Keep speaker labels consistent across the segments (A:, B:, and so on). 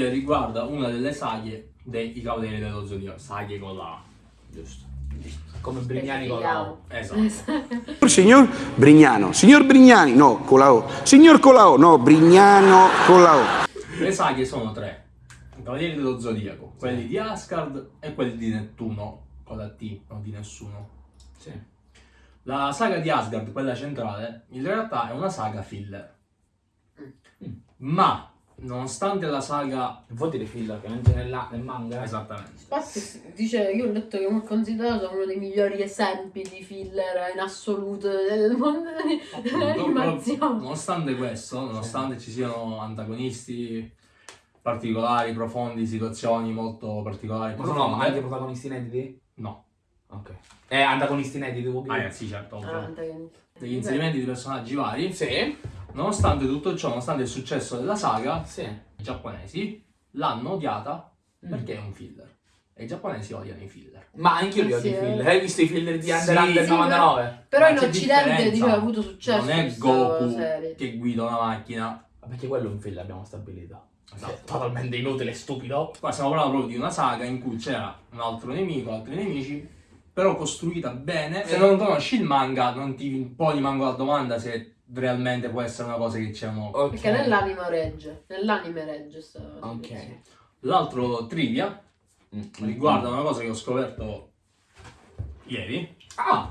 A: trivia riguarda una delle saghe dei Cavalieri dello Zodiaco. Saghe con la A.
B: Giusto. Come Brignani con la O.
A: Esatto.
C: Signor Brignano, signor Brignani, no, con la O. Signor con la O, no, Brignano con la O.
A: Le saghe sono tre. I Cavalieri dello Zodiaco, quelli di Asgard e quelli di Nettuno, con la T, non di nessuno.
B: Sì.
A: La saga di Asgard, quella centrale, in realtà è una saga filler.
B: Mm.
A: Ma, nonostante la saga...
B: Vuol dire filler che non c'è nella- nel manga?
A: Esattamente.
D: Infatti dice, io ho letto che è considerato uno dei migliori esempi di filler in assoluto del mondo dell'animazione.
A: Nonostante questo, nonostante ci siano antagonisti particolari, profondi, situazioni molto particolari,
B: Ma sono anche protagonisti inediti?
A: No.
B: Ok. Eh, antagonisti inediti
A: Ah,
B: dire?
A: eh, sì, certo.
D: Ah, antagonista.
A: Degli inserimenti di personaggi vari.
B: Sì.
A: Nonostante tutto ciò, nonostante il successo della saga,
B: Sì.
A: i giapponesi l'hanno odiata
B: Mm.
A: perché è un filler. E i giapponesi odiano i filler.
B: Ma anche io li odio i
D: sì,
B: filler.
D: eh.
B: Hai visto i filler di Under
A: Sì,
B: Under
A: sì,
B: 99?
D: Però
A: Ma
D: in Occidente dice, ha avuto successo
A: Non è Goku
D: serie.
A: che guida una macchina.
B: Ma Perché quello è un filler, abbiamo stabilito.
A: Esatto.
B: È totalmente inutile e stupido.
A: Qua stiamo parlando proprio di una saga in cui c'era un altro nemico, altri nemici, però costruita bene. Se non conosci il manga, non ti poni manco la domanda se realmente può essere una cosa che c'è mo.
B: Ok.
D: Perché nell'anime regge, nell'anime regge
B: Ok.
A: L'altro trivia
B: Mm.
A: riguarda una cosa che ho scoperto ieri,
B: Ah!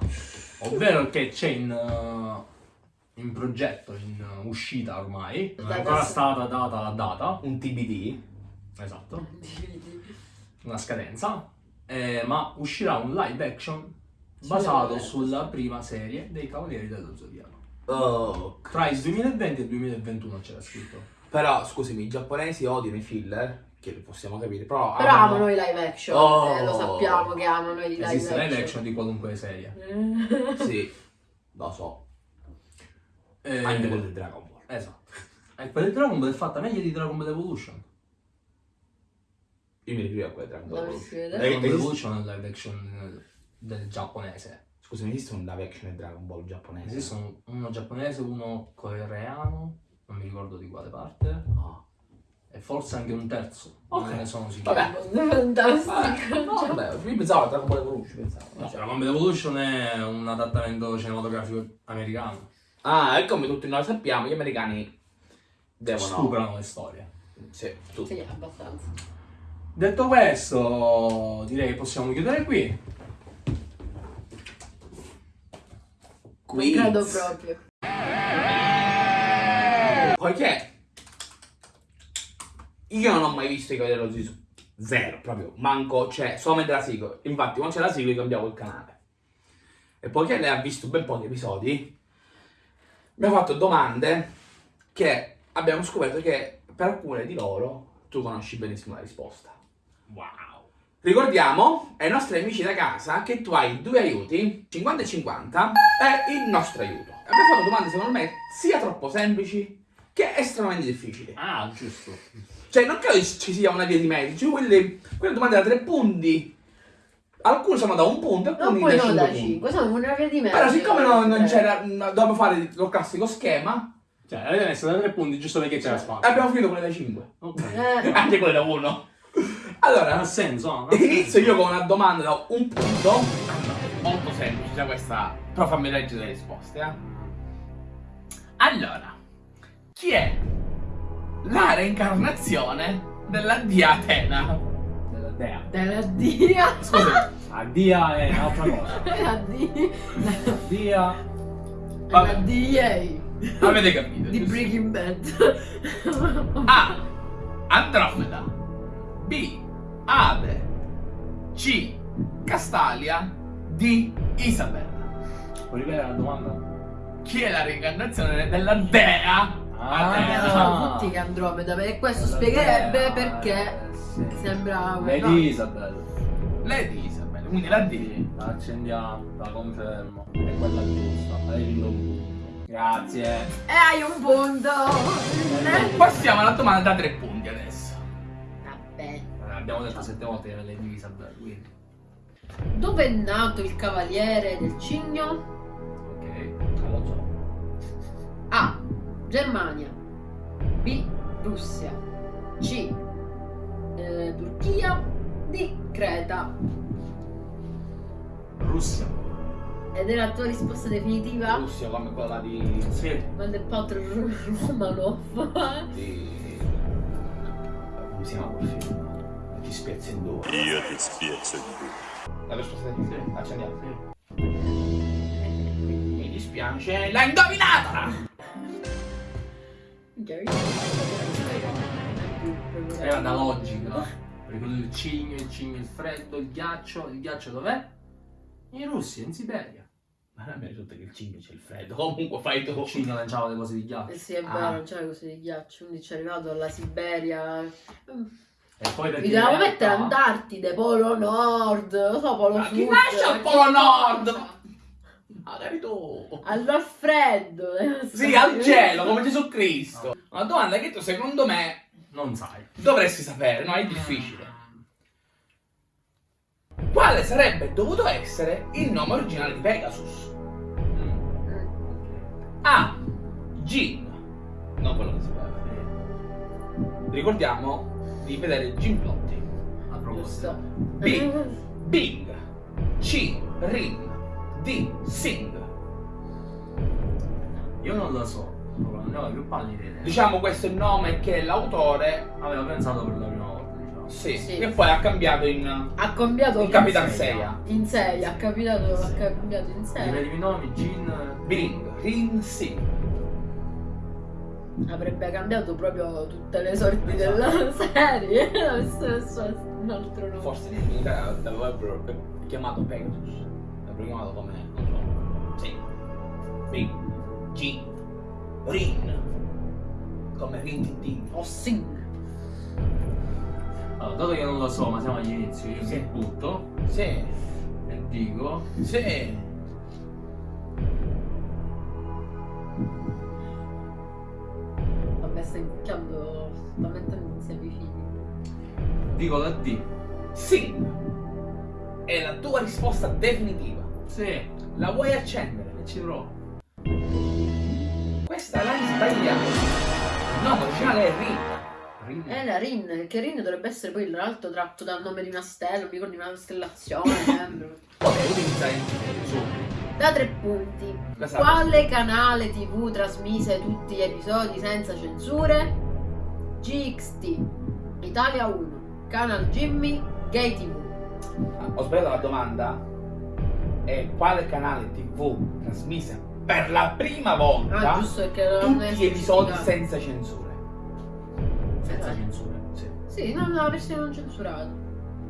A: ovvero che c'è in, uh, in progetto, in uh, uscita ormai, non è
D: Data
A: ancora stata data la data,
B: Un TBD.
A: esatto, una scadenza, eh, ma uscirà un live action basato sulla prima serie dei Cavalieri dello Zodiaco.
B: Oh.
A: Tra il 2020 e il 2021 c'era scritto.
B: Però, scusami, i giapponesi odiano i filler, che possiamo capire, però...
D: Però
B: amano-
D: amano i live action,
B: Oh.
D: eh, lo sappiamo che amano i live
A: Esiste
D: action.
A: live action di qualunque serie.
D: Eh.
B: Sì, lo so.
A: Eh,
B: Anche quello di Dragon Ball.
A: Esatto. E quella di Dragon Ball è fatta meglio di Dragon Ball Evolution.
B: Io mi riferivo a Dragon Ball.
D: Vede?
B: Eh,
A: Dragon Ball
B: esiste-
A: Evolution è il live action del giapponese.
B: Scusami, esiste un live action di Dragon Ball giapponese?
A: Esistono uno giapponese, uno coreano, non mi ricordo di quale parte,
B: No.
A: e forse anche un terzo.
B: Ok.
A: Non ne sono sicuro.
B: Vabbè.
D: Fantastico.
B: No, vabbè, io pensavo a Dragon Ball Evolution, pensavo.
A: No, cioè, Dragon Ball Evolution è un adattamento cinematografico americano.
B: Ah, e come tutti noi sappiamo, gli americani devono...
A: Stuprano le storie.
B: Sì, tutti.
D: Sì, abbastanza.
A: Detto questo, direi che possiamo chiudere qui.
D: Non credo proprio.
B: Poiché io non ho mai visto i Cavalieri dello Zodiaco. Zero, proprio. Manco, cioè, solamente la sigla. Infatti, quando c'è la sigla io cambiavo il canale. E poiché lei ha visto ben pochi episodi, mi ha fatto domande che abbiamo scoperto che per alcune di loro tu conosci benissimo la risposta.
A: Wow.
B: Ricordiamo ai nostri amici da casa che tu hai due aiuti, 50 e 50, e il nostro aiuto. Abbiamo fatto domande secondo me sia troppo semplici che estremamente difficili.
A: Ah, giusto.
B: Cioè non credo ci sia una via di mezzo, quelle, quelle domande da tre punti, alcune sono da un punto,
D: Non
B: alcune
D: poi
B: da
D: non
B: cinque
D: da
B: punti.
D: 5, siamo una via di mezzo.
B: Però siccome non, non
D: Eh.
B: c'era, dovevamo fare lo classico schema,
A: Cioè, avete messo da tre punti giusto perché c'era spazio.
B: abbiamo finito quelle da 5.
A: Ok.
D: Eh,
B: Anche quelle da 1. Allora,
A: Ha senso, no?
B: Inizio io con una domanda da un punto. Molto semplice già questa. Però fammi leggere le risposte, eh. Allora, chi è la reincarnazione della dia Atena?
A: Della dea.
D: della dia.
B: Scusa,
A: La dia è un'altra cosa.
D: La dia.
A: La dia...
D: La. DA.
B: avete capito?
D: Di? Breaking Bad.
B: A. Andromeda. B. Ade. C. Castalia. D. Isabella.
A: Puoi ripetere la domanda?
B: Chi è la reincarnazione della dea?
A: Ah.
B: Atena?
D: Pensano tutti che Andromeda, e questo spiegherebbe perché
A: Sì.
D: sembra un-
A: Lady
D: no.
A: Isabel.
B: Lady Isabella, quindi la D.
A: La accendiamo, la confermo. È quella giusta. Hai vinto un punto. Grazie.
D: E hai un punto. Eh.
B: Passiamo alla domanda da tre punti adesso.
A: Abbiamo detto sette volte che era Lady Isabel, quindi.
D: Dove è nato il cavaliere del cigno?
A: Ok, non lo so.
D: A. Germania. B. Russia. C. eh, Turchia, D. Creta.
A: Russia.
D: Ed è la tua risposta definitiva?
B: Russia come quella di...
A: Sì.
D: Quando è Piotr Romanov.
B: di... come si chiama quel film? Ti spezzo in due.
E: Io ti spezzo in due.
B: La risposta definitiva?
A: Sì.
B: Accendiamo. Mi dispiace, l'ha indovinata!
A: Era da logica. Perché il cigno, il cigno, il freddo, il ghiaccio. Il ghiaccio dov'è? In Russia, in Siberia.
B: Ma non mi risulta che il cigno c'è il freddo. Comunque fai tu.
A: Il cigno lanciava le cose di ghiaccio.
D: Eh sì, è
B: Ah.
D: vero, non c'era così di ghiaccio, quindi ci è arrivato alla Siberia.
A: E poi perché
D: Mi
A: realtà-
D: mettere Antartide, Polo Nord, non so, Polo
B: Ma
D: Sud.
B: chi nasce al Polo Nord? Magari tu.
D: Al freddo.
B: Sì, al cielo, come Gesù Cristo. Una domanda che tu secondo me
A: Non sai.
B: dovresti sapere, no? È difficile. Quale sarebbe dovuto essere il nome originale di Pegasus? A. Jin. Non quello che si parla. Ricordiamo di vedere Jim Plotti.
A: A proposito.
B: B. Bing. C. Rin. D. Sing.
A: Io non lo so. Non ne ho più pallida idea.
B: Diciamo questo è il nome che l'autore
A: Avevo pensato per la prima volta, diciamo.
B: sì,
D: Sì.
B: e poi ha cambiato in,
D: Ha cambiato
B: in Capitan
A: in Seiya.
B: Seiya.
D: in 6, ha capitato, ha cambiato in 6.
A: Ripetimi i nomi, Gin.
B: Bing. Rin. Sing.
D: Avrebbe cambiato proprio tutte le sorti
A: Esatto.
D: della serie. Avesse messo un altro nome.
B: Forse in Italia l'avrebbero chiamato Pegasus. L'avrebbero chiamato come, non so, sì. Bing. G. Rin. Come Rin Tin.
D: O Sing.
A: Allora, dato che non lo so, ma siamo agli inizi, io
B: Sì.
A: mi butto
B: Sì.
A: e dico.
B: Sì.
D: Stai incucchiando, sta mettendo insieme i figli.
A: Dico la D.
B: Sing. È la tua risposta definitiva.
A: Sì, e
B: La vuoi accendere?
A: ci provo.
B: Questa l'hai sbagliata. Il nome originale è Rin.
A: Rin.
D: Eh, la Rin, che Rin dovrebbe essere poi l'altro tratto dal nome di una stella, mi ricordo di una costellazione, sembra.
B: Potrei utilizzare su.
D: Da tre punti. Quale canale TV trasmise tutti gli episodi senza censure? GXT, Italia 1, Canal Jimmy, Gay TV.
B: Ho sbagliato la domanda. È quale canale TV trasmise per la prima volta
D: Ah,
B: tutti gli episodi senza censure?
A: Senza censura.
B: Sì.
D: Sì, no, no, la versione non censurata.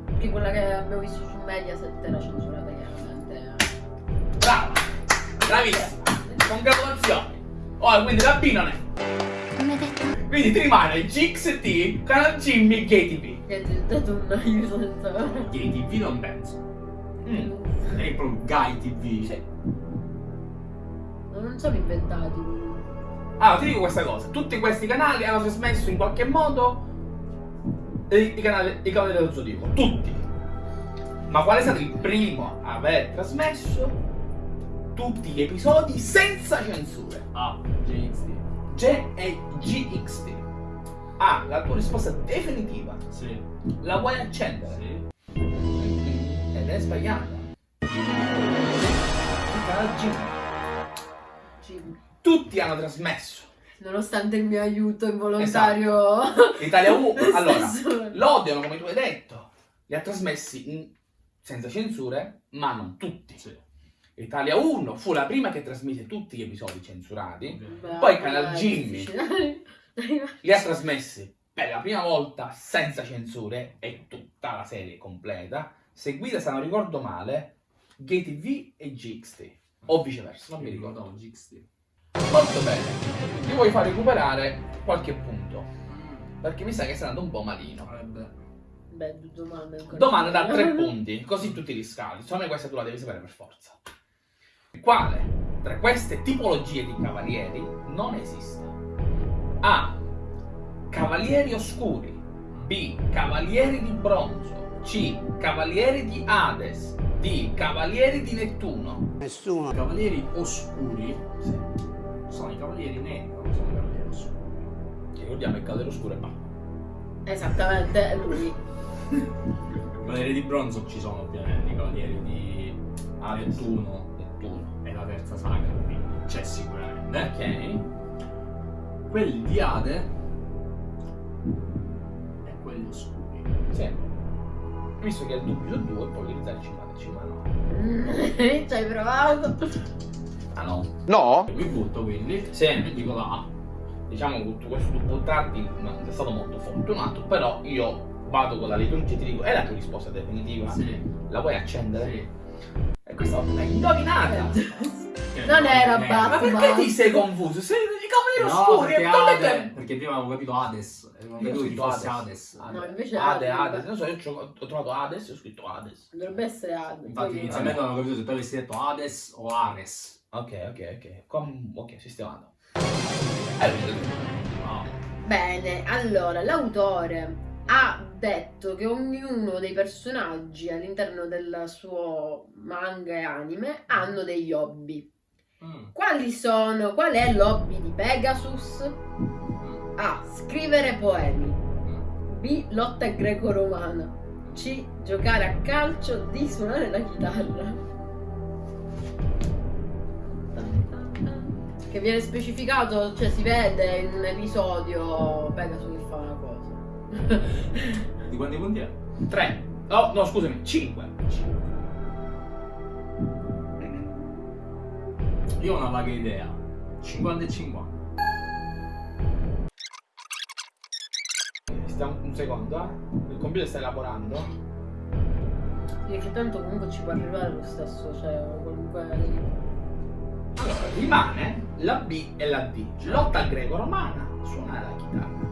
D: Perché quella che abbiamo visto su Mediaset era censurata.
B: Brava! Bravissima! Congratulazioni! Oh, quindi la B non è. Quindi ti rimane GXT, Canal Jimmy, Gay TV.
D: Che ti ho dato un aiuto senza...
A: Gay TV non penso.
B: Mm.
A: È proprio Guy TV.
B: Sì.
D: Non sono inventati.
B: Allora, ti dico questa cosa. Tutti questi canali hanno trasmesso in qualche modo i, i canali, i canali dello Zodiaco. Tutti. Ma qual è stato il primo a aver trasmesso tutti gli episodi senza censure?
A: Ah, GXT.
B: G e GXT. Ah, la tua risposta definitiva.
A: Sì.
B: La vuoi accendere?
A: Sì.
B: Ed è sbagliata. Tutti hanno trasmesso.
D: Nonostante il mio aiuto involontario.
B: Italia 1.
D: Lo
B: Allora, l'odiano come tu hai detto. Li ha trasmessi in- senza censure, ma non tutti.
A: Sì.
B: Italia 1 fu la prima che trasmise tutti gli episodi censurati.
D: Beh,
B: Poi Canal Jimmy. Li ha trasmessi per la prima volta senza censure e tutta la serie completa, seguita, se non ricordo male, Gay TV e GXT. O viceversa, non mi ricordo.
A: ricordavo GXT.
B: Molto bene. Ti vuoi far recuperare qualche punto. Perché mi sa che sei andato un po' malino.
A: Vabbè.
D: Beh. Domanda
B: da tre punti, così tutti li scali. Secondo me questa tu la devi sapere per forza. Quale tra queste tipologie di cavalieri non esiste? A. Cavalieri oscuri. B. Cavalieri di bronzo. C. Cavalieri di Hades. D. Cavalieri di Nettuno.
C: Nessuno.
A: I cavalieri oscuri
B: Sì.
A: sono i cavalieri neri, non sono i cavalieri oscuri.
B: Ricordiamo il cavaliere oscuro è Batman.
D: Esattamente, è lui.
A: I cavalieri di bronzo ci sono ovviamente, i cavalieri di Nettuno. Terza saga, quindi c'è sicuramente.
B: Ok.
A: Quelli di Ade e quelli oscuri.
B: Sì. Visto che è il dubbio su due, puoi utilizzare 50 no.
D: Mm, Ci hai provato?
B: Ah no.
C: No?
A: Mi butto quindi
B: Sì.
A: e dico la A.
B: Diciamo che tutto questo tu buttarti non è stato molto fortunato, però io vado con la liturgia e ti dico, è la tua risposta definitiva?
A: Sì.
B: La vuoi accendere?
A: Sì.
B: E questa volta l'hai indovinata!
D: Non era Batman.
B: Ma perché ti sei confuso? Sei i cavalieri
A: No,
B: oscuri
A: perché,
B: e
A: Ade,
B: te-
A: perché prima avevo capito Hades, e vedevo chi
B: scritto
A: fosse
B: Hades.
A: Hades.
D: No, invece
B: Ade,
D: Ade.
B: Ade, non so, io ho, ho trovato Hades e ho scritto Hades.
D: Dovrebbe essere Ad.
A: Infatti inizialmente non avevo capito se tu avessi detto Hades o Ares.
B: Ok, ok, ok. Com- ok, sistemato. Eh.
D: Bene, allora l'autore ha detto che ognuno dei personaggi all'interno del suo manga e anime hanno degli hobby.
A: Mm.
D: Quali sono? Qual è l'hobby di Pegasus?
A: Mm.
D: A. Scrivere poemi.
A: Mm.
D: B. Lotta greco-romana. C. Giocare a calcio. D. Suonare la chitarra. Che viene specificato, cioè si vede in un episodio Pegasus che fa una cosa.
A: Di quanti punti è?
B: 3. Oh, no, scusami, 5.
A: Io ho una vaga idea. 50 e 50.
B: Stiamo un secondo, eh. Il computer sta elaborando.
D: Sì, che tanto comunque ci può arrivare lo stesso, cioè comunque.
B: Allora, rimane la B e la D. Lotta greco-romana, suonare la chitarra.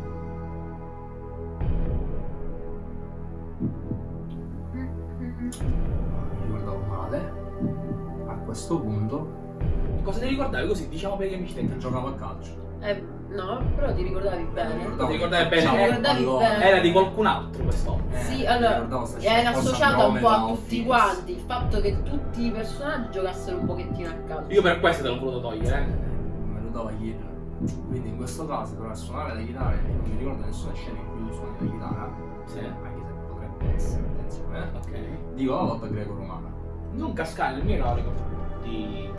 A: A questo punto
B: Cosa ti ricordavi così? Diciamo per gli amici
A: che
B: te.
A: giocavo a calcio.
D: Eh, no, però ti ricordavi bene.
B: Ti ricordavi bene?
D: Ti
B: Eh,
D: ricordavi bene.
B: Era di qualcun altro questo.
A: Eh,
D: Sì, allora, Era associato un po' a tutti quanti il fatto che tutti i personaggi giocassero un pochettino a calcio.
B: Io per questo te l'ho voluto togliere.
A: Me lo dava chiedere. Quindi in questo caso dovrà suonare la chitarra e non mi ricordo nessuna scena in cui tu suoni la chitarra.
B: Sì.
A: Anche se potrebbe essere, attenzione. eh.
B: Ok.
A: Dico la lotta greco-romana.
B: Non cascare, il mio carico di.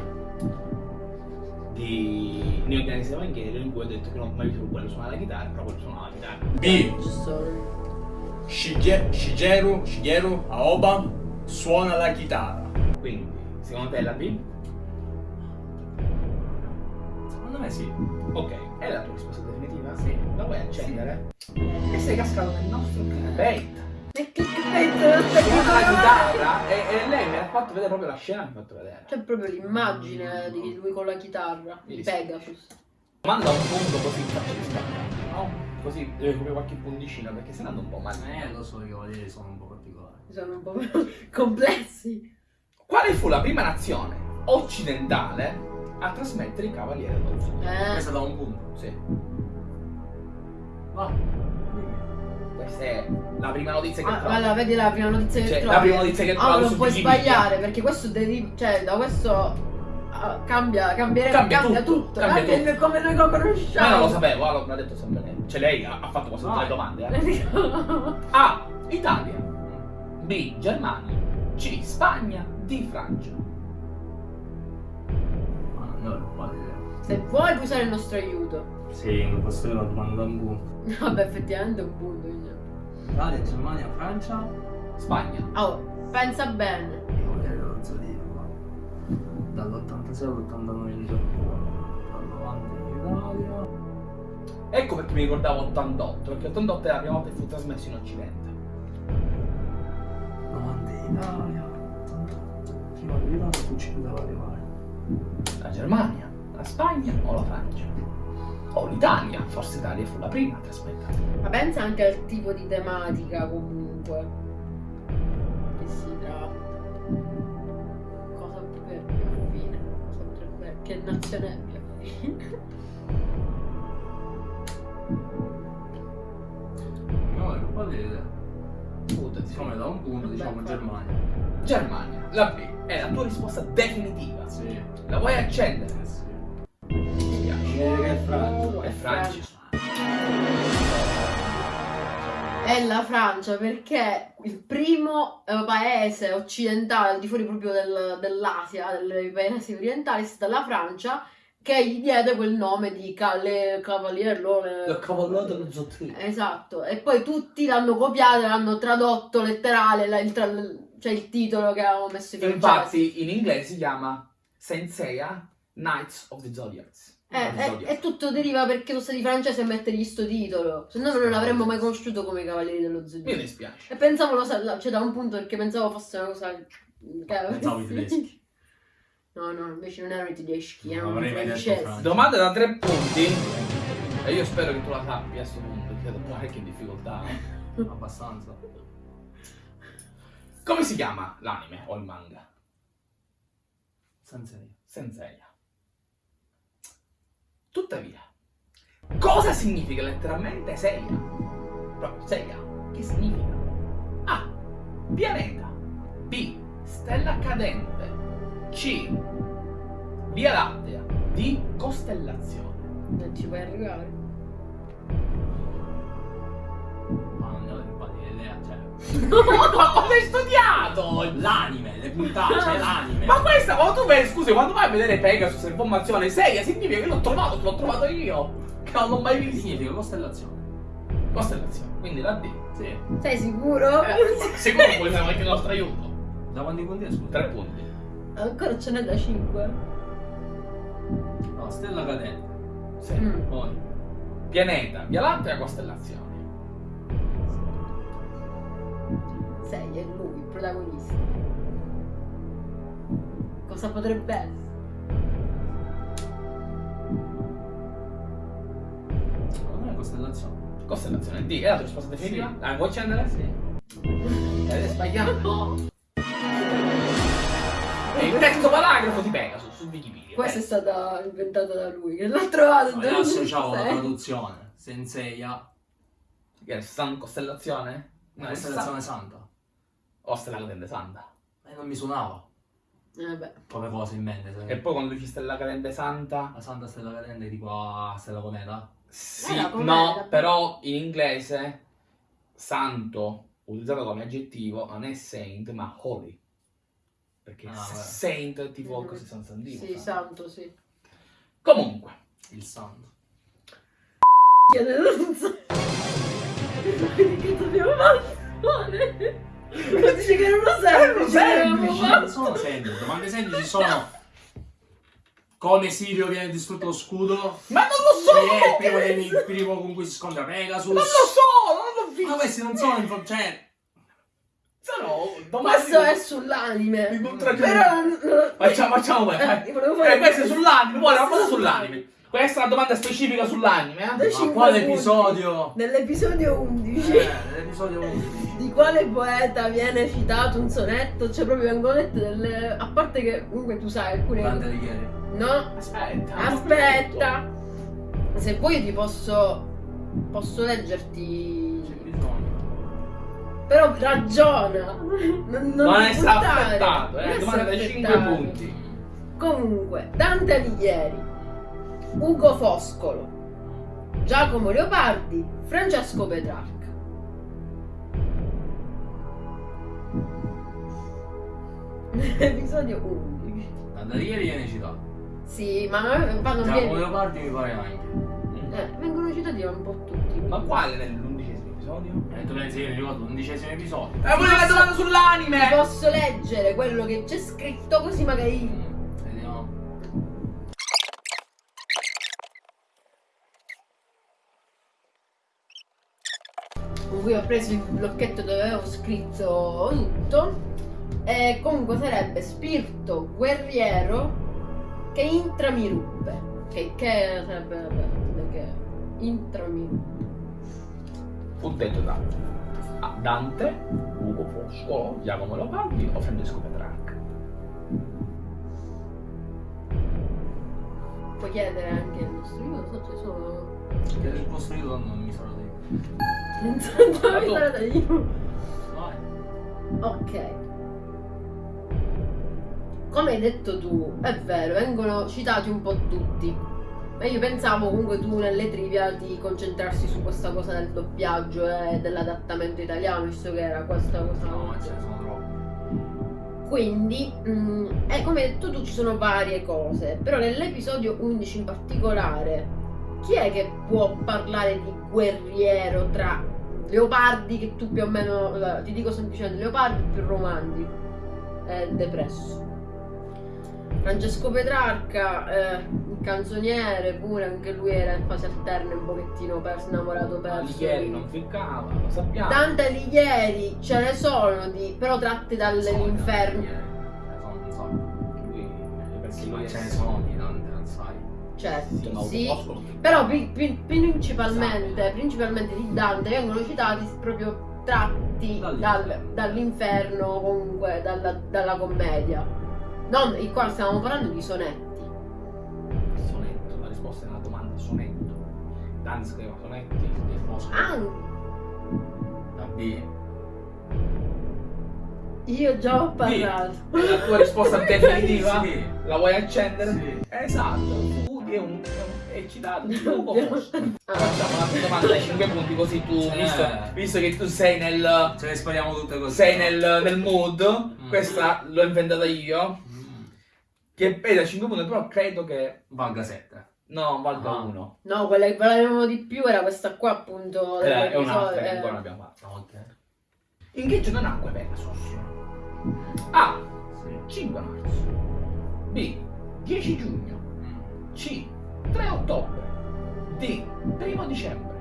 B: di Neo Genesis Evangelion in cui ho detto che non ho mai visto quello suonare la chitarra, però quello suonava la chitarra.
A: B. Shige- Shigeru, Shigeru Aoba suona la chitarra.
B: Quindi, secondo te è la B?
A: Secondo me sì.
B: Ok, è la tua risposta definitiva?
A: Sì.
B: La vuoi accendere? E sei cascato nel nostro bait.
D: E
B: la chitarra e, e lei mi ha fatto vedere proprio la scena mi ha fatto vedere.
D: C'è proprio l'immagine di lui con la chitarra di. Pegasus.
B: Manda un punto così faccio di no? Così deve proprio qualche punticino perché se no un po' male.
A: Eh, lo so, i cavalieri sono un po' particolari.
D: Sono un po' complessi.
B: Quale fu la prima nazione occidentale a trasmettere i cavalieri dello Zodiaco?
D: Eh,
A: Questa da un punto.
B: Sì.
A: Va.
B: È la prima notizia che
D: ah,
B: trovo.
D: allora, vedi la prima notizia che
B: Cioè,
D: trovi.
B: la prima notizia che
D: Ah,
B: trovo
D: non
B: su
D: puoi sbagliare perché questo deriva, cioè da questo ah, cambia, cambierebbe,
B: Cambia
D: cambia,
B: tutto,
D: tutto,
B: cambia tutto.
D: il- come noi lo
B: Ma
D: conosciamo.
B: non lo sapevo, allora l'ha detto sempre lei. Cioè lei ha, ha fatto quasi tutte le domande. Eh. A. Italia. B. Germania. C. Spagna. D. Francia.
A: Ma non ho idea.
D: Se vuoi puoi usare il nostro aiuto.
A: Sì, non posso dire la domanda da un punto.
D: Vabbè, effettivamente è un punto.
A: Italia, Germania, Francia.
B: Spagna.
D: Oh, pensa bene.
A: I cavalieri dello Zodiaco. Dall'86 all'89 in Giappone. Dal 90 in Italia.
B: Ecco perché mi ricordavo 88, perché 88 è la prima volta che fu trasmesso in Occidente.
A: 90 in Italia. 88. Prima dell'Italia fu 5 dalla rivale.
B: La Germania, la Spagna o la Francia? O l'Italia, forse l'Italia fu la prima a trasmettere.
D: Ma pensa anche al tipo di tematica comunque. Che si tratta. Cosa potrebbe affine? Cosa potrebbe. Che nazione è più affine?
A: No, è quale idea.
B: Puta,
A: Siccome da un punto diciamo Germania.
B: Germania, la B, è la tua risposta definitiva.
A: Sì.
B: La vuoi accendere?
A: Eh sì. È Francia.
B: È Francia.
D: è la Francia perché il primo eh, paese occidentale, al di fuori proprio del- dell'Asia, dei paesi orientali, è stata la Francia che gli diede quel nome di Calle Cavalier.
B: Il cavallo dello zottino.
D: Esatto, e poi tutti l'hanno copiato e l'hanno tradotto letterale, la- il, tra- cioè il titolo che avevamo messo in francese.
B: Infatti in inglese si chiama Senseiya Knights of the Zodiacs.
D: Eh,
B: the
D: e, e tutto deriva perché sono stati francesi a mettergli sto titolo, se no non l'avremmo mai conosciuto come i Cavalieri dello
B: Mi
D: Zodiaco.
B: dispiace.
D: E pensavo, lo cioè da un punto perché pensavo fosse una cosa... che-
A: Pensavo i tedeschi.
D: No, no, invece non erano i tedeschi,
A: Non
D: erano i
A: mai detto
D: francesi.
B: Domanda da tre punti. E io spero che tu la sappia a questo punto, perché ho parecchie difficoltà. eh.
A: Abbastanza.
B: Come si chiama l'anime o il manga?
A: Sensei.
B: Senseiya. Tuttavia, cosa significa letteralmente Seiya? Proprio Seiya. Che significa? A. Pianeta. B. Stella cadente. C. Via Lattea. D. Costellazione.
D: Non ci puoi arrivare.
A: Ma
B: cosa hai studiato?
A: L'anime, le puntate, cioè l'anime.
B: Ma questa, quando tu vai, scusi, quando vai a vedere Pegasus informazione Seiya significa che l'ho trovato, l'ho trovato io. Che non l'ho mai visto.
A: significa costellazione?
B: Costellazione, quindi la D.
A: Sì.
D: Sei sicuro?
B: Eh, sicuro vogliamo anche il nostro aiuto.
A: Da quanti punti è scusa?
B: Tre punti.
D: Ancora ce n'è da 5.
A: No, stella cadente.
B: Sì.
D: Mm.
A: Poi.
B: Pianeta, Via Lattea, costellazione.
D: Sei, è lui, il protagonista. Cosa potrebbe essere?
A: Secondo me è costellazione.
B: Costellazione D. È la tua risposta definitiva?
A: Sì.
B: Ah, vuoi accendere? Sì. Ed è sbagliato. È il terzo paragrafo di Pegasus su Wikipedia.
D: Questa è stata inventata da lui, che l'ha trovato.
A: No, io associavo la traduzione. Senseiya.
B: Che è San Costellazione? No, è
A: Costellazione
B: San-
A: santa.
B: O Stella Cadente Santa.
A: E non mi suonava
D: Eh beh.
A: come cosa in mente. se-
B: E poi quando dici Stella Cadente Santa...
A: La santa stella cadente tipo a stella cometa.
B: Sì,
D: Era com'era?
B: no, però in inglese santo utilizzato come aggettivo non è saint ma holy. Perché
A: Ah,
B: saint è tipo
D: Mm.
B: così San Santino.
D: Sì,
B: santo.
D: santo, sì.
B: Comunque,
A: Il santo.
D: So. Quindi che dobbiamo fare? Ma dice che non lo semplice,
B: semplice,
D: avevamo
A: Non sono semplici. Domande semplici sono come Sirio viene distrutto lo scudo.
B: ma non lo so!
A: Chi è il primo, il primo con cui si scontra Pegasus.
B: Non lo so, non l'ho visto.
A: Ma questi non sono info- cioè.
B: Sono domande
D: Questo è sull'anime.
B: cultura
D: Però non- non-
B: Facciamo, facciamo,
D: Eh,
B: Eh, questo è sull'anime, vuole una cosa sull'anime. Questa è una domanda specifica sull'anime, eh?
A: Ma quale episodio?
D: Nell'episodio 11
A: Eh, l'episodio 11.
D: di quale poeta viene citato un sonetto? Cioè proprio vengono dette delle... A parte che comunque tu sai alcune...
A: Dante Alighieri.
D: No?
B: Aspetta.
D: Aspetta! Se vuoi ti posso... Posso
A: C'è
D: leggerti...
A: bisogno.
D: Però ragiona! Non, non buttare,
B: affettato,
D: non
B: eh? Domanda da 5
D: affettato.
B: punti.
D: Comunque, Dante Alighieri, Ugo Foscolo, Giacomo Leopardi, Francesco Petrarca. Episodio 11.
A: Dante Alighieri viene citato.
D: Sì, ma ma non
A: Giacomo
D: viene...
A: Leopardi mi pare anche.
D: Eh, vengono citati un po' tutti.
B: Ma quale nell'undicesimo episodio?
A: E tu pensi che ricordo l'undicesimo episodio?
B: Eh, volevo la domanda
D: Ti
B: sull'anime!
D: posso leggere quello che c'è scritto così magari... con cui ho preso il blocchetto dove avevo scritto tutto. E comunque sarebbe spirito guerriero che intramiruppe. Che, che sarebbe vabbè, che intramiruppe.
B: Punteggio da a Dante, Ugo Foscolo, Giacomo Leopardi o Francesco Petrarca?
D: Puoi chiedere anche il nostro io, non so, ci sono.
A: Che il vostro idolo non mi sarà detto.
D: Non mi sarà da io. Ok. Come hai detto tu, è vero, vengono citati un po' tutti. Ma io pensavo comunque tu nelle trivia di concentrarsi su questa cosa del doppiaggio e dell'adattamento italiano, visto che era questa cosa.
A: No, ce ne sono troppi.
D: Quindi, mm, eh, come hai detto tu, ci sono varie cose, però nell'episodio 11 in particolare, chi è che può parlare di guerriero tra leopardi che tu più o meno, eh, ti dico semplicemente leopardi più romandi, eh, depresso. Francesco Petrarca, eh, il canzoniere pure, anche lui era in fase alterna un pochettino perso, innamorato perso.
B: Ieri non ficcava, lo sappiamo.
D: Tante Alighieri ce ne sono di, però tratte dall'inferno.
A: Ce ne sono ma
B: persone
A: ce ne sono di
D: Certo, sì. Però pri- pri- principalmente, principalmente di Dante vengono citati proprio tratti dal-
A: Dall'inferno.
D: comunque dalla, dalla commedia. Non, il qua stiamo parlando di sonetti.
B: Sonetto, la risposta è una domanda, sonetto. Dante scriveva sonetti e Fosco.
D: Anche
A: Da B.
D: io già ho parlato.
B: È la tua risposta definitiva?
A: Sì.
B: La vuoi accendere?
A: Sì.
B: Esatto, tu è un è citato poco.
D: Ah,
B: Facciamo un'altra domanda dai 5 punti così tu,
A: Sì.
B: visto, visto che tu sei nel,
A: Ce le spariamo tutte così.
B: sei nel, nel mood,
A: Mm.
B: questa l'ho inventata io,
A: Mm.
B: che è da 5 punti, però credo che
A: Valga 7.
B: no, valga
A: Ah.
B: 1.
D: No, quella che valevamo di più era questa qua appunto.
B: Eh, è un'altra che
D: eh.
B: ancora non abbiamo fatto.
A: Ok.
B: In che giorno nacque Pegasus? A.
A: Sì.
B: 5 marzo. B. 10 giugno. C. 3 ottobre. D. 1 dicembre.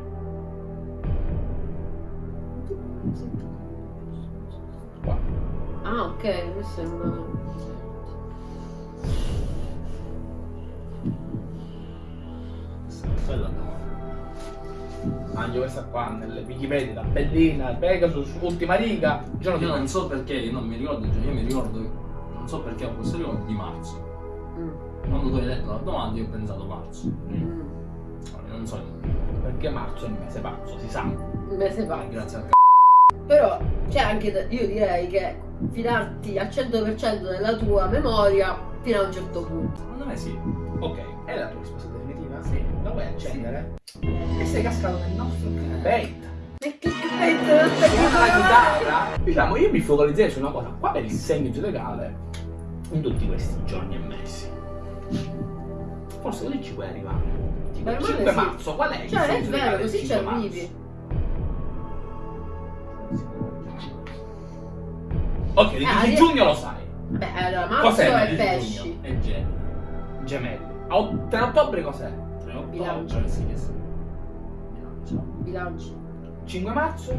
B: Qua.
D: Ah, ok, questo è una.
A: Quella no.
B: Mangio questa qua nelle Wikipedia, la bellina, Pegasus, ultima riga, giorno
A: Io non so perché, io non mi ricordo, io mi ricordo, non so perché ho questo ricordo di marzo.
D: Mm,
A: Quando tu hai letto la domanda io ho pensato marzo.
D: mm.
A: Allora, Non so,
B: Perché marzo è il mese pazzo, si sa.
D: Un mese fa.
A: grazie al c***o.
D: Però c'è anche, da- io direi che fidarti al 100% della tua memoria fino a un certo punto.
A: Secondo me sì.
B: Ok, è la tua risposta definitiva? Sì. La vuoi accendere? E sei cascato nel nostro clickbait.
D: E clickbait.
B: Diciamo, io mi focalizzerei su una cosa. Qual è il segno zodiacale in tutti questi giorni e mesi? Forse così ci puoi arrivare. Tipo
D: Beh,
B: il
D: ma
B: 5
D: sì.
B: marzo, qual è
D: Cioè, è vero, così ci
B: 5 marzo?
D: arrivi.
B: Ok, il
D: Eh,
B: 10
D: arri-
B: giugno lo sai.
D: Beh, allora, marzo
B: Cos'è
D: è pesci.
A: E Gemini.
B: Gemelli. A ot- 3 ottobre cos'è?
A: 3
D: Bilancio.
A: ottobre, sì, che sì. Bilancio.
D: Bilancio.
B: 5 marzo?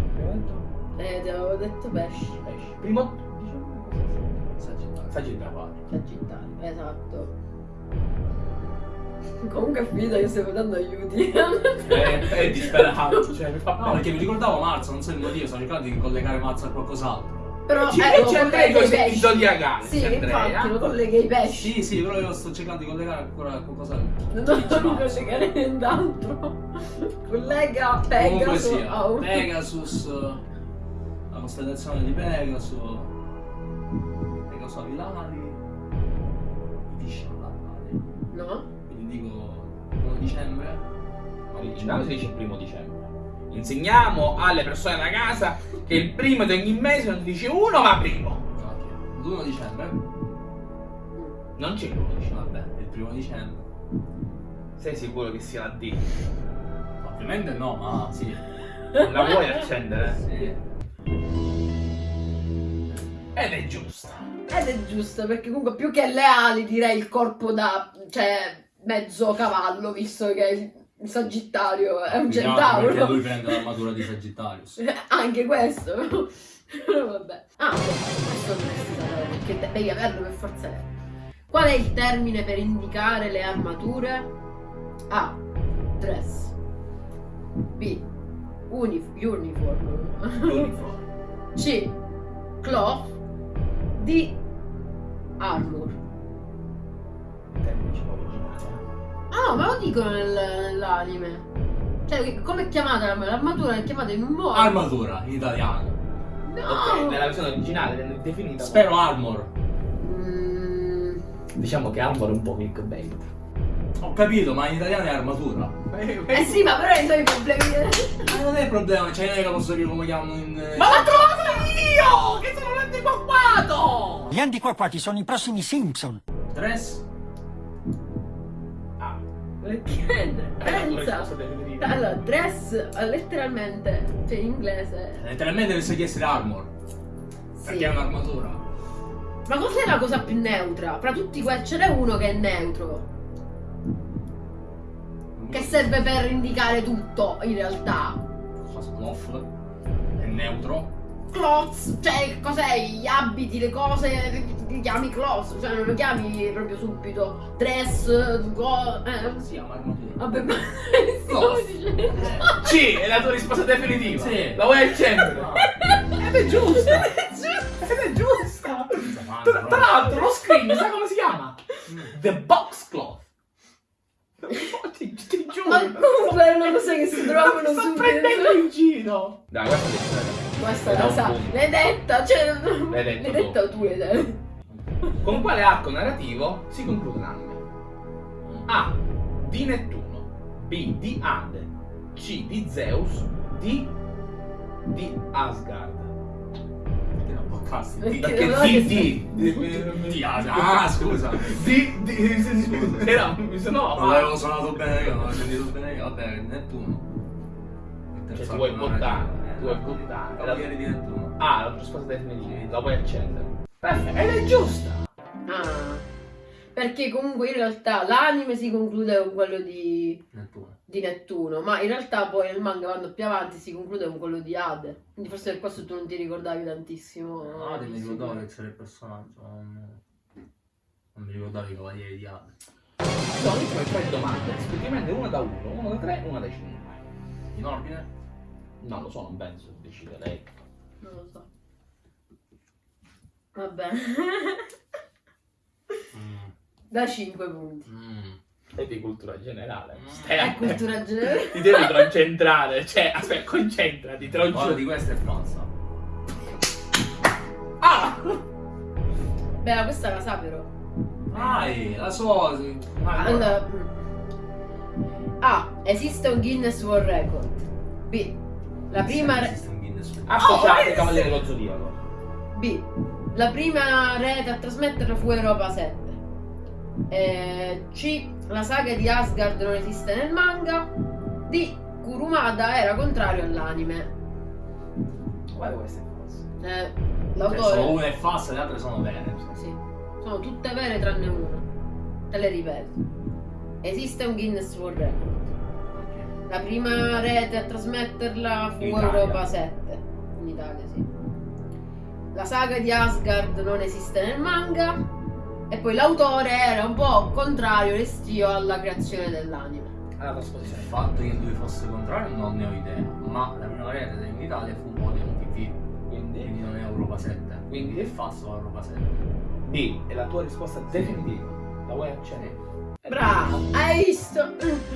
D: Eh, ti avevo detto pesci.
B: Pesci. Primo diciamo?
A: Sagittario.
B: Sagittario.
D: Sagittario, esatto. Comunque è finito che stiamo dando aiuti.
B: È, è disperato, cioè mi fa
A: No, perché mi ricordavo marzo, non so il motivo, sto cercando di collegare marzo a qualcos'altro.
D: Però
B: Ci-
D: eh,
B: c'è Andrea
D: collega
B: con i zodiacali.
D: Sì, infatti,
B: Andrea.
D: lo collega ai pesci.
A: Sì, sì, però io sto cercando di collegare ancora a qualcos'altro.
D: Non
A: marzo.
D: collegare nient'altro. Collega Pegasus
A: sia,
D: un...
A: Pegasus, la costellazione di Pegasus, Pegasus Avilari, all'Avilari.
D: No?
A: Quindi dico 1 dicembre.
B: Originale si dice il primo dicembre. Insegniamo alle persone da casa che il primo di ogni mese non si dice uno ma primo.
A: Ok, l'1 dicembre.
B: Non c'è l'uno dicembre.
A: Vabbè, il primo dicembre.
B: Sei sicuro che sia la D?
A: Ovviamente no, ma sì.
B: La vuoi accendere?
A: Sì.
B: Ed è giusta.
D: Ed è giusto, perché comunque più che le ali direi il corpo da... cioè mezzo cavallo, visto che il Sagittario è un
A: Perché
D: centauro.
A: lui prende l'armatura di Sagittarius.
D: Anche questo. Però vabbè. Ah, questo dovresti sapere, perché de- devi averlo per forza. Qual è il termine per indicare le armature? A. Dress. B. Unif- uniform.
A: Uniform.
D: C. Cloth. D. Armor.
B: Termine originale.
D: Ah, no, me lo dicono nel- nell'anime. Cioè, come è chiamata l'arm- l'armatura? È chiamata in un modo.
A: Armatura in italiano.
D: No!
B: Ok, nella versione originale definita.
A: Spero armor.
D: Mm,
B: Diciamo che Armor è un po' clickbait.
A: Ho capito, ma in italiano è armatura.
D: Eh sì, ma però i suoi problemi.
A: Ma non è il problema, cioè non è che posso dire come chiamano in.
B: Ma l'ho trovato io! Che sono l'antiquaquato!
F: Gli antiquaquati sono i prossimi Simpson.
A: Dress?
B: Ah, risposta
D: Pensa. Allora, dress letteralmente, cioè in inglese.
A: Letteralmente deve essere armor.
D: Sì.
A: Perché è un'armatura.
D: Ma cos'è la cosa più neutra? Fra tutti questi ce n'è uno che è neutro. Che serve per indicare tutto, in realtà.
A: Cosa? È neutro.
D: Clothes, cioè cos'è? Gli abiti, le cose, li chiami clothes, cioè non lo chiami proprio subito. Dress, go, eh.
A: Si chiama.
D: Vabbè, ma dicendo.
B: Sì, è la tua risposta definitiva.
A: Sì.
B: La vuoi accendere?
A: No.
B: Ed è giusta. Ed è giusta. Tra, tra l'altro lo screen, sai come si chiama? The Box Cloth. Ti, ti giuro.
D: Ma comunque è una cosa che si trovano
B: Sto
D: subito.
B: prendendo in giro. Dai, guarda che
D: Questa la sa, l'hai detta, cioè
B: L'hai
D: detta tu, l'hai detta.
B: Con quale arco narrativo si conclude l'anime? A. Di Nettuno. B. Di Ade. C. Di Zeus. D. Di Asgard.
A: Perché?
D: Perché
B: Perché
D: non
B: di,
D: è
B: di,
A: Di- di- Ah, scusa.
B: di, di, era, se no,
A: Non l'avevo suonato bene io, non l'avevo sentito bene io. Vabbè, Nettuno.
B: Cioè, ti vuoi
A: arco
B: buttare,
A: narrativo.
B: ti vuoi buttare.
A: Cavalieri di Nettuno.
B: Ah, la risposta definitiva, la puoi accendere. Perfetto, ed è giusta.
D: Ah. Perché comunque in realtà l'anime si conclude con quello di,
A: Nettuno.
D: di Nettuno, ma in realtà poi nel manga quando più avanti si conclude con quello di Ade. Quindi forse per questo tu non ti ricordavi tantissimo.
A: No,
D: di
A: mi ricordavo
D: due.
A: che c'era il personaggio. Non, non mi ricordavo i cavalieri di Ade.
B: Sono poi tre domande, rispettivamente una da uno, una da tre e una da cinque.
A: In ordine?
B: Non lo so, non penso, decide lei.
D: Non lo so. Va bene.
A: Mm.
D: da 5 punti.
A: Mm.
B: È di cultura generale.
A: Mm.
B: Stai
D: È cultura generale.
B: Ti devi concentrare, cioè, aspetta, concentrati, te lo
A: Guarda,
B: giuro.
A: di questa è falsa.
B: Ah!
D: Beh, ma questa la sa però.
A: Vai, la so. sì. Allora,
D: Allora, mm. A. Esiste un Guinness World Record. B. La prima, re-
A: Esiste un Guinness Book.
B: Associate Cavaliere dello Zodiaco.
D: B. La prima rete a trasmetterla fu Europa 7. Eh, C. La saga di Asgard non esiste nel manga. D. Kurumada era contrario all'anime.
B: Può essere falso?
D: Eh,
A: Cioè,
D: l'autore.
A: solo una è falsa e le altre sono vere.
D: Sì. Sono tutte vere tranne una. Te le ripeto. Esiste un Guinness World Record. La prima rete a trasmetterla fu. Europa 7. In Italia, sì. La saga di Asgard non esiste nel manga. E poi l'autore era un po' contrario, restio alla creazione dell'anime.
B: Alla
A: Il
B: trasposizione.
A: fatto che lui fosse contrario non ne ho idea, ma la prima rete in Italia fu Odeon TV,
B: Quindi,
A: quindi non è Europa 7.
B: Quindi?
A: è falso Europa 7.
B: D è la tua risposta definitiva. La vuoi accendere?
D: Bravo, hai visto?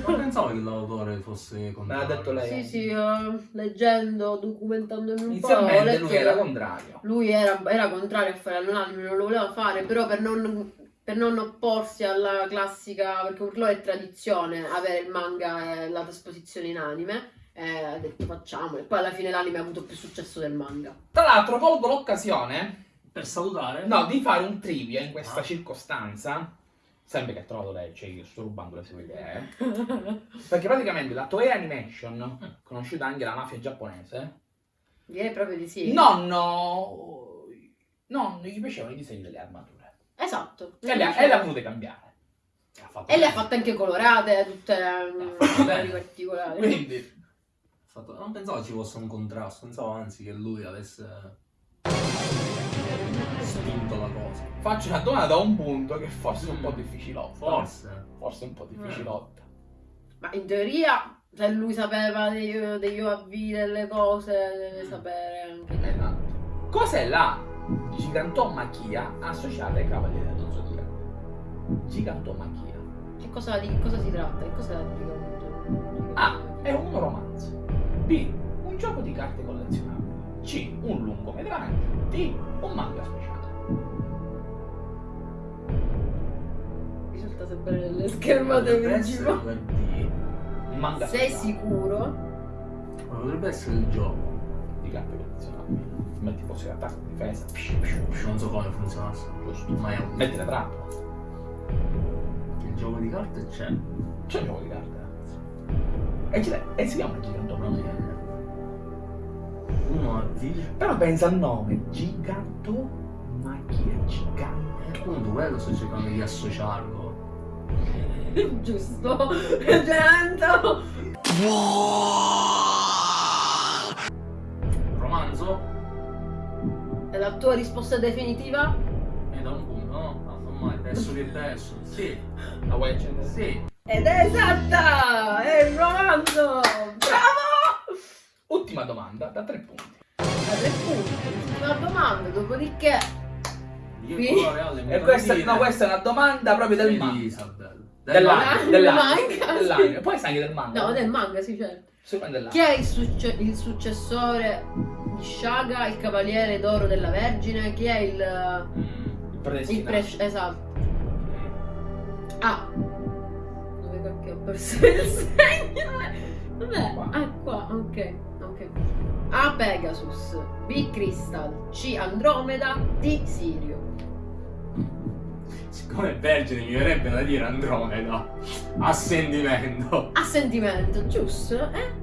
A: Non pensavo che l'autore fosse contrario.
B: l'ha detto lei.
D: Sì, sì, io, leggendo, documentandomi un po', ho
B: Inizialmente
D: letto
B: lui era contrario.
D: lui era, era contrario a fare l'anime, non lo voleva fare, però per non, per non opporsi alla classica, perché per loro è tradizione avere il manga e la trasposizione in anime, eh, ha detto facciamolo, e poi alla fine l'anime ha avuto più successo del manga.
B: Tra l'altro colgo l'occasione
A: Per salutare?
B: no, di fare un trivia in questa
A: Ah.
B: circostanza. Sempre che ha trovato lei, cioè io sto rubando le sue idee. Perché praticamente la Toei Animation, conosciuta anche la mafia giapponese,
D: Direi proprio di sì.
B: non, no, non gli piacevano i disegni delle armature.
D: Esatto.
B: E le, ha- e le ha volute cambiare.
A: Ha fatto
D: E le ha fatte anche colorate, tutte mm, particolari.
B: Quindi,
A: fatto- Non pensavo ci fosse un contrasto, pensavo anzi che lui avesse spinto la cosa.
B: faccio una domanda da un punto che forse è un po' difficilotta.
A: Forse.
B: Forse un po' difficilotta.
D: Ma in teoria, se lui sapeva dei- degli OAV, delle cose, deve sapere anche te.
B: Esatto. Cos'è la gigantomachia associata ai cavalieri dello zodiaco? Gigantomachia.
D: Che cosa, di che cosa si tratta? Che cosa dico?
B: A. È un romanzo. B. Un gioco di carte collezionabili. C. Un lungometraggio. D. Un manga speciale.
D: Risulta sempre nelle schermate principali.
A: 2D.
B: Un manga
D: Sei
B: singolo.
D: sicuro?
A: Ma potrebbe essere il gioco.
B: di carte collezionabili. Metti fosse l'attacco, difesa.
A: Non so come funzionasse.
B: Giusto.
A: Ma è un...
B: Metti la trappola.
A: Il gioco di carte c'è.
B: C'è un gioco di carte. E, e si chiama Gigantomachia.
A: Uno D.
B: Però pensa al nome. Gigantomachia. Gigante.
A: Appunto, quello sto cercando di associarlo.
D: Giusto? Gento!
A: Romanzo?
D: È la tua risposta definitiva?
A: E da un punto, no? No, non mai. Verso che verso. Sì,
B: La vuoi accendere?
A: sì.
D: Ed è esatta! È il romanzo! Bravo!
B: Ultima domanda, da tre punti.
D: Tre punti. Ultima domanda, dopodiché...
A: Di
D: Qui.
B: E questa, no, questa è una domanda proprio del manga. Dell'anime.
D: Del
B: Dell'anime.
D: manga.
B: Poi sai anche del manga.
D: No, del manga, sì, certo. Chi è il, succe- il successore di Shaga, il cavaliere d'oro della Vergine? Chi è il...
A: Mm.
B: Il predestinato.
D: pre- esatto. Ah. Dove cacchio ho perso il segno? Vabbè,
B: Qua.
D: ah, qua, ok, ok. A. Pegasus, B. Crystal, C. Andromeda, D. Sirio.
A: Siccome è vergine mi verrebbe da dire Andromeda. A sentimento.
D: A sentimento, giusto? Eh?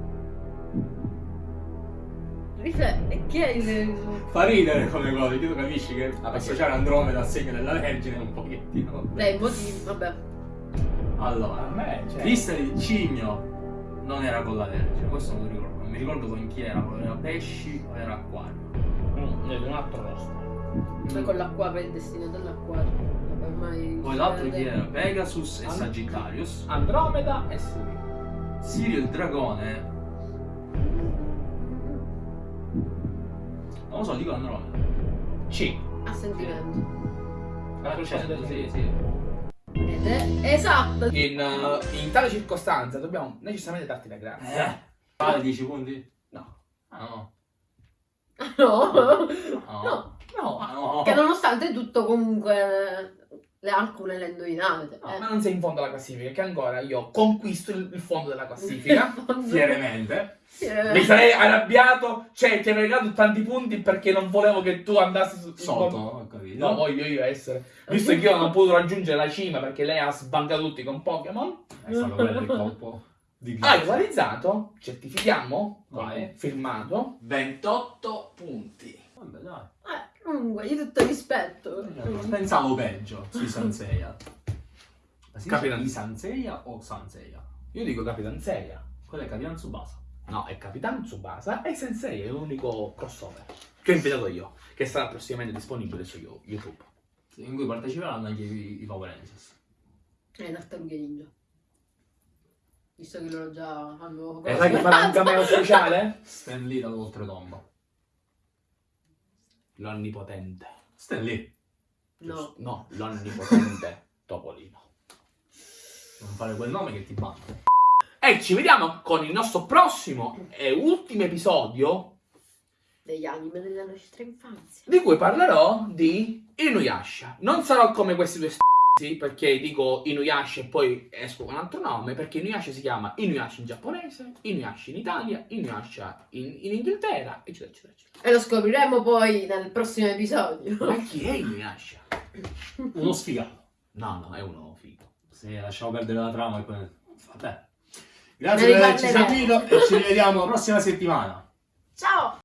D: Rifletti, chi è il...
A: Fa ridere come cosa, che tu capisci che
B: perché-
A: associare Andromeda al segno della Vergine è un pochettino. vabbè.
D: Dai, motivi, vabbè.
A: Allora,
B: A me, cioè.
A: lista di cigno non era con la Vergine, questo non mi ricordo. Ricordo con chi era, era pesci o era acquario.
B: Mm, è un altro rosto.
D: Poi con l'acquario, il destino dell'acquario. Ormai...
A: Poi l'altro chi era? Pegasus e
B: And-
A: Sagittarius.
B: Andromeda e Sirio.
A: Sirio il dragone. Non lo so, dico Andromeda.
B: C.
D: A sentimento.
B: Risposta
A: Certo, sì, sì.
D: Ed è esatto.
B: In, uh, in tale circostanza dobbiamo necessariamente darti la grazia.
A: Eh. Vale 10 punti?
B: No.
A: Ah no.
D: No.
A: No.
D: No.
B: No,
A: Ah, no.
D: Che nonostante tutto comunque le alcune le indovinate.
B: no,
D: eh.
B: ma non sei in fondo alla classifica, che ancora io conquisto il, il fondo della classifica.
A: Fieramente.
B: Mi sarei arrabbiato, cioè ti avrei dato tanti punti perché non volevo che tu andassi su,
A: Sotto, ho capito.
B: No, voglio io essere. Visto che io non ho potuto raggiungere la cima perché lei ha sbancato tutti con Pokémon.
A: È stato quello del colpo di
B: Hai realizzato, certifichiamo,
A: Vai.
B: firmato, 28 punti.
A: Vabbè, dai.
D: Eh, comunque, di tutto rispetto.
A: Pensavo peggio sui Sanseia.
B: Capitan-
A: dice Sanseia o Sanseia?
B: Io dico Capitan Seiya.
A: Quello è Capitan Tsubasa.
B: No, è Capitan Tsubasa e Sensei è l'unico crossover che ho inventato io, che sarà prossimamente disponibile su Yo- YouTube.
A: In cui parteciperanno anche i, i Power Rangers.
D: Eh, tartarughe ninja. Visto che loro già hanno...
B: E sai che farà un cameo speciale?
A: Stan Lee dall'oltretomba.
B: L'onnipotente.
A: Stan Lee.
D: No.
B: No, l'onnipotente Topolino.
A: Non fare quel nome che ti batte.
B: E ci vediamo con il nostro prossimo e ultimo episodio
D: Degli anime della nostra infanzia.
B: di cui parlerò di Inuyasha. Non sarò come questi due st***i perché dico Inuyasha e poi esco con un altro nome, perché Inuyasha si chiama Inuyasha in giapponese, Inuyasha in Italia, Inuyasha in, in Inghilterra, eccetera, eccetera, eccetera.
D: E lo scopriremo poi nel prossimo episodio.
B: Ma chi è Inuyasha?
A: Uno sfigato.
B: No, no, è uno figo.
A: Se lasciamo perdere la trama e poi... Vabbè.
D: Ne
A: Grazie per averci seguito e ci rivediamo la prossima settimana.
D: Ciao!